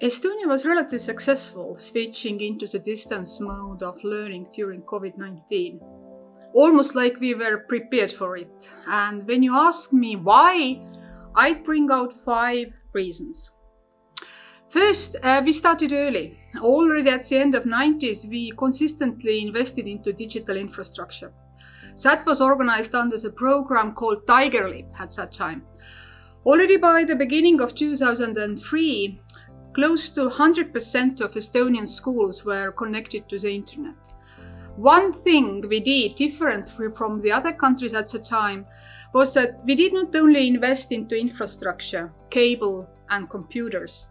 Estonia was relatively successful switching into the distance mode of learning during COVID-19. Almost like we were prepared for it. And when you ask me why, I'd bring out five reasons. First, uh, we started early. Already at the end of 90s, we consistently invested into digital infrastructure. That was organized under the program called Tiger Leap at that time. Already by the beginning of 2003, close to 100% of Estonian schools were connected to the internet. One thing we did different from the other countries at the time was that we did not only invest into infrastructure, cable and computers.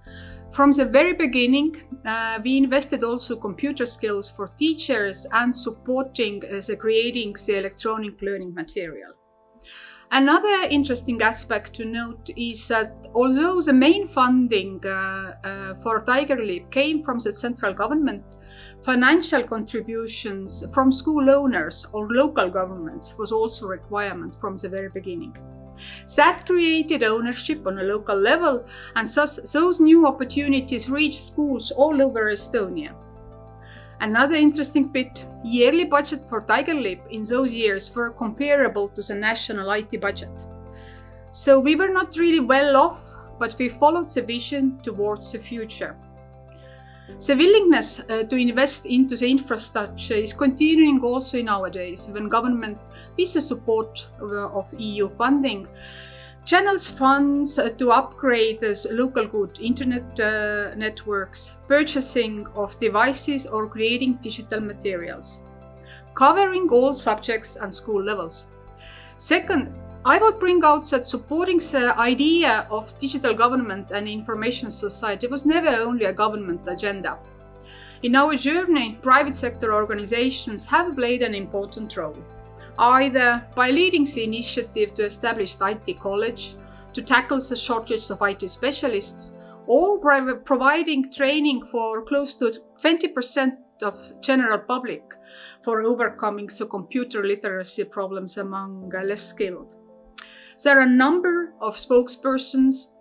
From the very beginning, uh, we invested also computer skills for teachers and supporting uh, the creating the electronic learning material. Another interesting aspect to note is that although the main funding uh, uh, for Tiger Leap came from the central government, financial contributions from school owners or local governments was also a requirement from the very beginning. That created ownership on a local level and thus those new opportunities reached schools all over Estonia. Another interesting bit, yearly budget for Tiger Leap in those years were comparable to the national IT budget. So we were not really well off, but we followed the vision towards the future. The willingness uh, to invest into the infrastructure is continuing also nowadays when government, with the support of EU funding, channels funds uh, to upgrade local good internet uh, networks, purchasing of devices or creating digital materials, covering all subjects and school levels. Second, I would bring out that supporting the idea of digital government and information society was never only a government agenda. In our journey, private sector organizations have played an important role either by leading the initiative to establish IT college, to tackle the shortage of IT specialists, or by providing training for close to 20% of general public for overcoming the computer literacy problems among less skilled. There are a number of spokespersons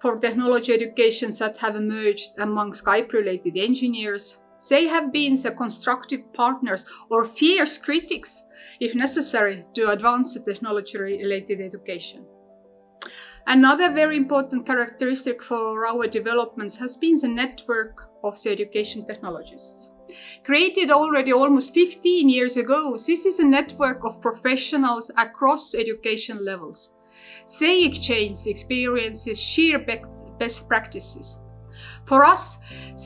for technology education that have emerged among Skype-related engineers, they have been the constructive partners or fierce critics, if necessary, to advance the technology-related education. Another very important characteristic for our developments has been the network of the education technologists. Created already almost 15 years ago, this is a network of professionals across education levels. They exchange experiences, share best practices. For us,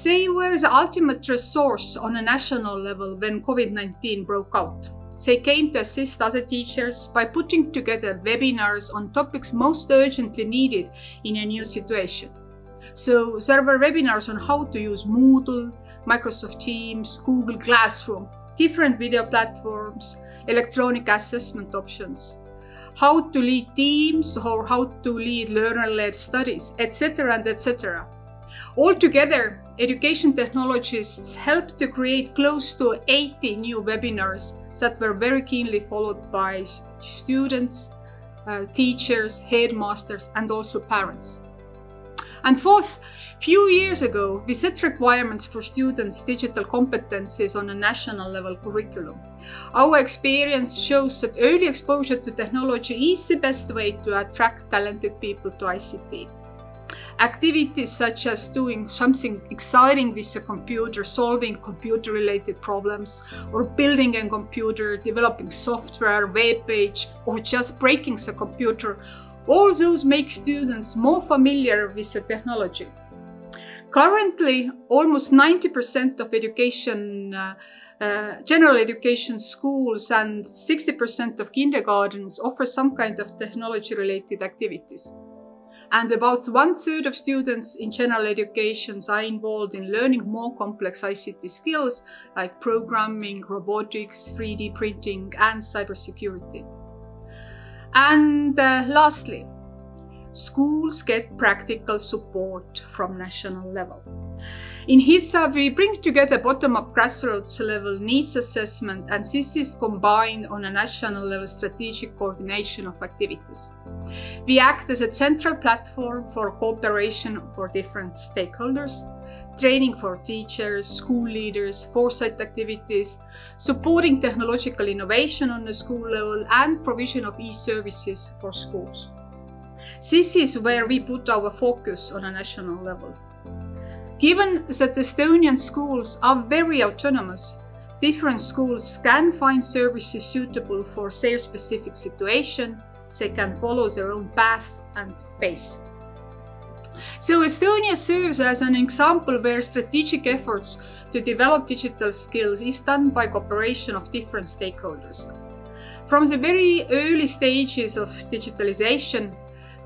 they were the ultimate resource on a national level when COVID-19 broke out. They came to assist other teachers by putting together webinars on topics most urgently needed in a new situation. So there were webinars on how to use Moodle, Microsoft Teams, Google Classroom, different video platforms, electronic assessment options, how to lead teams or how to lead learner-led studies, etc. and etc. Altogether, education technologists helped to create close to 80 new webinars that were very keenly followed by students, uh, teachers, headmasters, and also parents. And fourth, few years ago, we set requirements for students' digital competencies on a national level curriculum. Our experience shows that early exposure to technology is the best way to attract talented people to ICT. Activities such as doing something exciting with a computer, solving computer-related problems, or building a computer, developing software, web page, or just breaking the computer, all those make students more familiar with the technology. Currently, almost 90% of education, uh, uh, general education schools and 60% of kindergartens offer some kind of technology-related activities and about one third of students in general educations are involved in learning more complex ICT skills like programming, robotics, 3D printing and cybersecurity. And uh, lastly, schools get practical support from national level. In HITSA, we bring together bottom-up grassroots level needs assessment and this is combined on a national level strategic coordination of activities. We act as a central platform for cooperation for different stakeholders. training for teachers, school leaders, foresight activities, supporting technological innovation on the school level, and provision of e-services for schools. This is where we put our focus on a national level. Given that Estonian schools are very autonomous, different schools can find services suitable for their specific situation, they can follow their own path and pace. So Estonia serves as an example where strategic efforts to develop digital skills is done by cooperation of different stakeholders. From the very early stages of digitalization,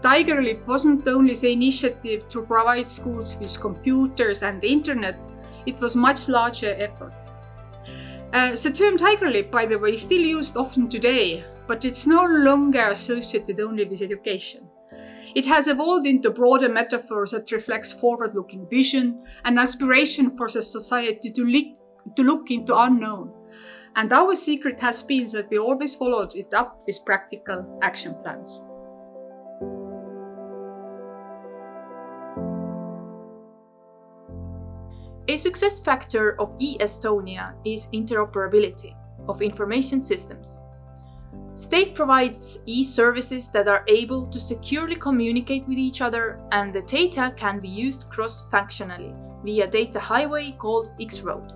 TigerLeap wasn't only the initiative to provide schools with computers and internet, it was much larger effort. Uh, the term TigerLeap, by the way, is still used often today, but it's no longer associated only with education. It has evolved into broader metaphors that reflects forward-looking vision and aspiration for the society to, to look into unknown. And our secret has been that we always followed it up with practical action plans. A success factor of e-Estonia is interoperability of information systems. State provides e-services that are able to securely communicate with each other and the data can be used cross-functionally via data highway called X-Road.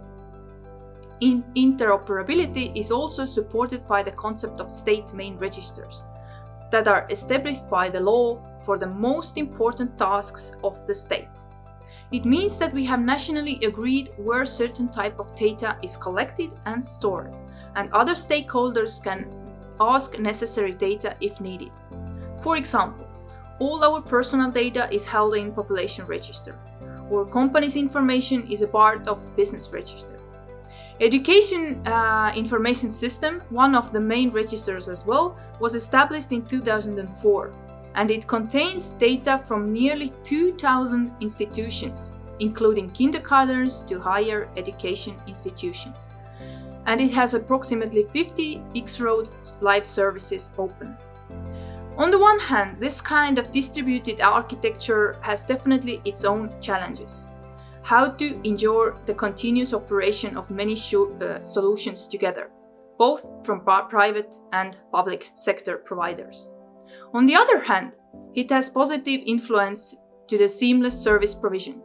In interoperability is also supported by the concept of state main registers that are established by the law for the most important tasks of the state. It means that we have nationally agreed where certain type of data is collected and stored, and other stakeholders can ask necessary data if needed. For example, all our personal data is held in population register, or company's information is a part of business register. Education uh, Information System, one of the main registers as well, was established in 2004 and it contains data from nearly 2,000 institutions, including kindergartens to higher education institutions and it has approximately 50 X-Road live services open. On the one hand, this kind of distributed architecture has definitely its own challenges. How to ensure the continuous operation of many uh, solutions together, both from private and public sector providers. On the other hand, it has positive influence to the seamless service provision.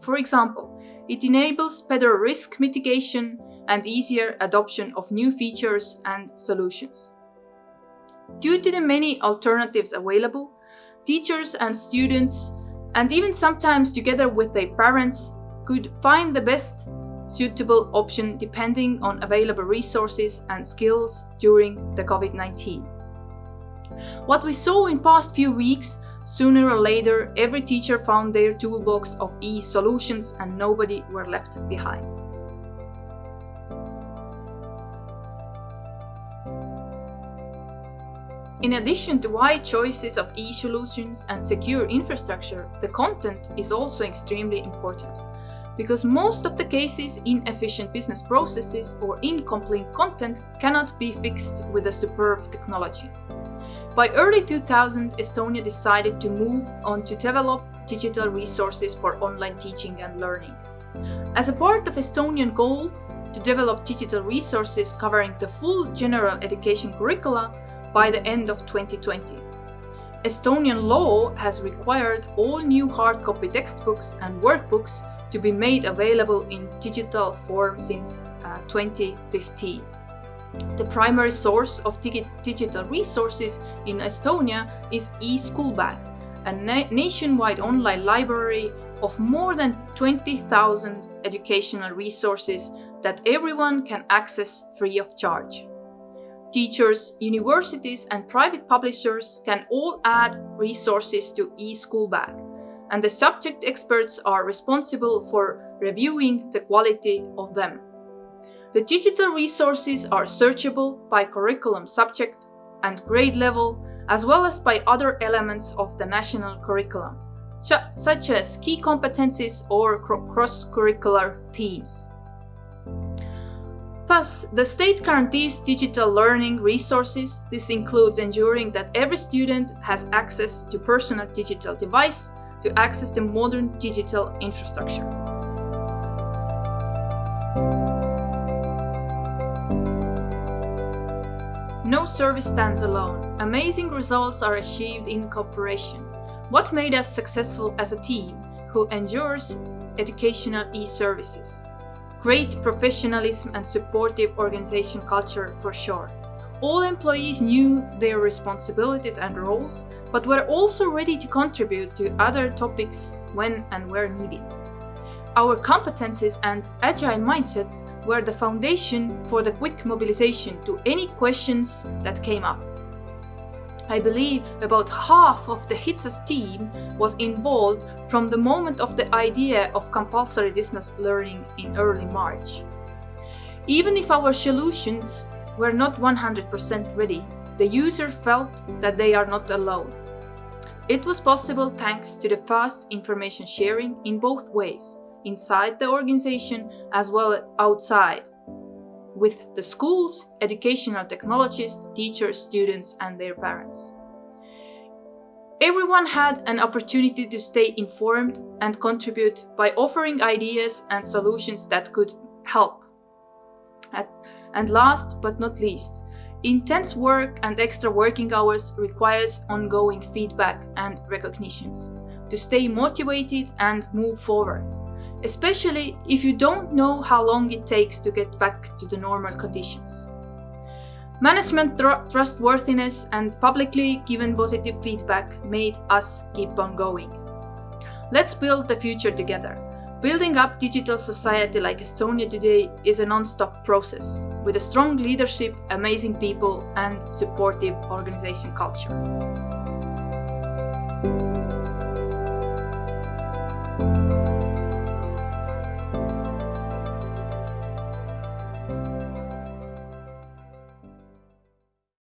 For example, it enables better risk mitigation and easier adoption of new features and solutions. Due to the many alternatives available, teachers and students, and even sometimes together with their parents, could find the best suitable option depending on available resources and skills during the COVID-19. What we saw in past few weeks, sooner or later every teacher found their toolbox of e-solutions and nobody were left behind. In addition to wide choices of e-solutions and secure infrastructure, the content is also extremely important. Because most of the cases inefficient business processes or incomplete content cannot be fixed with a superb technology. By early 2000, Estonia decided to move on to develop digital resources for online teaching and learning. As a part of Estonian goal to develop digital resources covering the full general education curricula, by the end of 2020. Estonian law has required all new hard copy textbooks and workbooks to be made available in digital form since uh, 2015. The primary source of digi digital resources in Estonia is eSchoolBag, a na nationwide online library of more than 20,000 educational resources that everyone can access free of charge. Teachers, universities and private publishers can all add resources to eSchoolBag, and the subject experts are responsible for reviewing the quality of them. The digital resources are searchable by curriculum subject and grade level, as well as by other elements of the national curriculum, such as key competencies or cross-curricular themes. Plus, the state guarantees digital learning resources. This includes ensuring that every student has access to personal digital device to access the modern digital infrastructure. No service stands alone. Amazing results are achieved in cooperation. What made us successful as a team who endures educational e-services? Great professionalism and supportive organization culture for sure. All employees knew their responsibilities and roles, but were also ready to contribute to other topics when and where needed. Our competencies and agile mindset were the foundation for the quick mobilization to any questions that came up. I believe about half of the HITSAS team was involved from the moment of the idea of compulsory distance learning in early March. Even if our solutions were not 100% ready, the user felt that they are not alone. It was possible thanks to the fast information sharing in both ways, inside the organization as well as outside, with the schools, educational technologists, teachers, students and their parents. Everyone had an opportunity to stay informed and contribute by offering ideas and solutions that could help. And last but not least, intense work and extra working hours requires ongoing feedback and recognitions to stay motivated and move forward, especially if you don't know how long it takes to get back to the normal conditions. Management tr trustworthiness and publicly given positive feedback made us keep on going. Let's build the future together. Building up digital society like Estonia today is a non-stop process, with a strong leadership, amazing people and supportive organization culture.